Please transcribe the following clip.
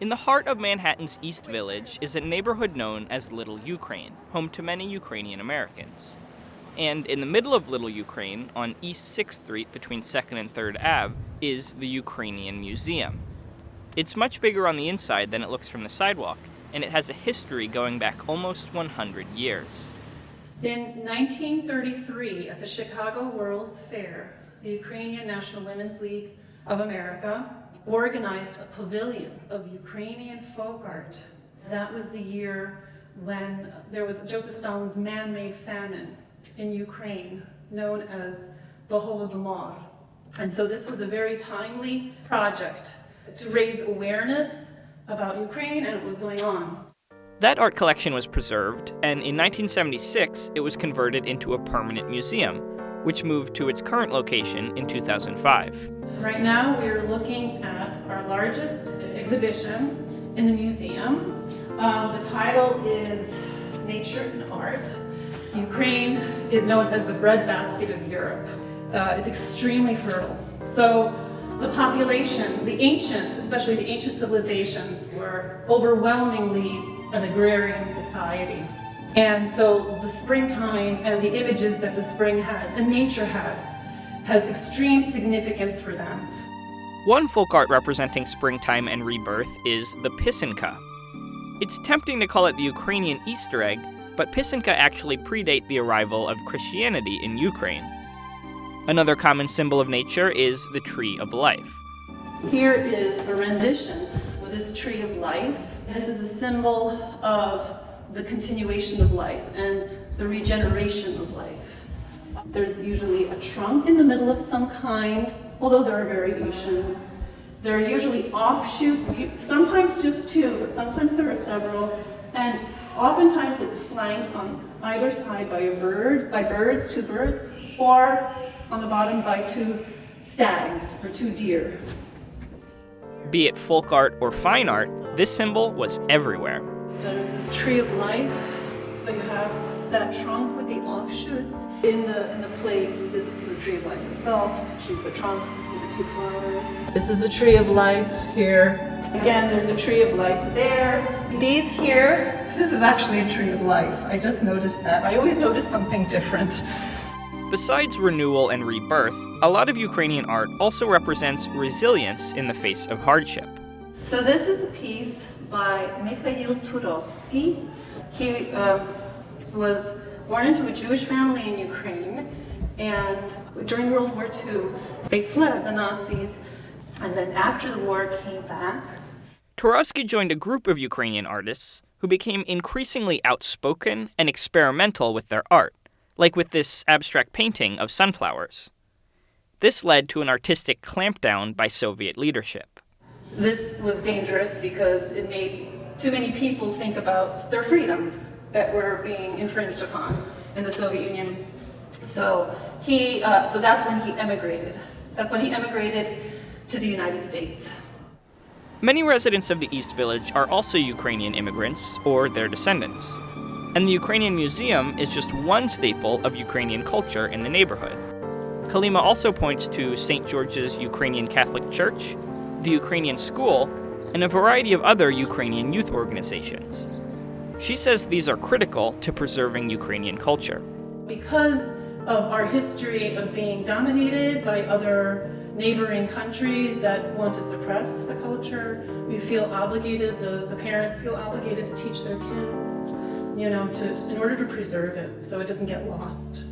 In the heart of Manhattan's East Village is a neighborhood known as Little Ukraine, home to many Ukrainian Americans. And in the middle of Little Ukraine, on East 6th Street between 2nd and 3rd Ave, is the Ukrainian Museum. It's much bigger on the inside than it looks from the sidewalk, and it has a history going back almost 100 years. In 1933, at the Chicago World's Fair, the Ukrainian National Women's League of America organized a pavilion of Ukrainian folk art. That was the year when there was Joseph Stalin's man-made famine in Ukraine, known as the Holodomor. And so this was a very timely project to raise awareness about Ukraine and what was going on. That art collection was preserved, and in 1976 it was converted into a permanent museum, which moved to its current location in 2005. Right now we are looking at our largest exhibition in the museum. Um, the title is Nature and Art. Ukraine is known as the breadbasket of Europe. Uh, it's extremely fertile. So the population, the ancient, especially the ancient civilizations, were overwhelmingly an agrarian society. And so the springtime and the images that the spring has and nature has, has extreme significance for them. One folk art representing springtime and rebirth is the Pisanka. It's tempting to call it the Ukrainian Easter egg, but Pisanka actually predate the arrival of Christianity in Ukraine. Another common symbol of nature is the Tree of Life. Here is a rendition of this Tree of Life. This is a symbol of the continuation of life and the regeneration of life. There's usually a trunk in the middle of some kind, although there are variations. There are usually offshoots, sometimes just two, but sometimes there are several, and oftentimes it's flanked on either side by birds, by birds, two birds, or on the bottom by two stags or two deer. Be it folk art or fine art, this symbol was everywhere. So this tree of life. So you have that trunk with the offshoots. In the in the plate is the tree of life herself. She's the trunk with the two flowers. This is the tree of life here. Again, there's a tree of life there. These here, this is actually a tree of life. I just noticed that. I always notice something different. Besides renewal and rebirth, a lot of Ukrainian art also represents resilience in the face of hardship. So this is a piece by Mikhail Turovsky. He uh, was born into a Jewish family in Ukraine, and during World War II, they fled the Nazis, and then after the war came back. Turovsky joined a group of Ukrainian artists who became increasingly outspoken and experimental with their art like with this abstract painting of sunflowers. This led to an artistic clampdown by Soviet leadership. This was dangerous because it made too many people think about their freedoms that were being infringed upon in the Soviet Union. So he, uh, so that's when he emigrated. That's when he emigrated to the United States. Many residents of the East Village are also Ukrainian immigrants or their descendants and the Ukrainian Museum is just one staple of Ukrainian culture in the neighborhood. Kalima also points to St. George's Ukrainian Catholic Church, the Ukrainian School, and a variety of other Ukrainian youth organizations. She says these are critical to preserving Ukrainian culture. Because of our history of being dominated by other neighboring countries that want to suppress the culture, we feel obligated, the, the parents feel obligated to teach their kids you know, to, in order to preserve it so it doesn't get lost.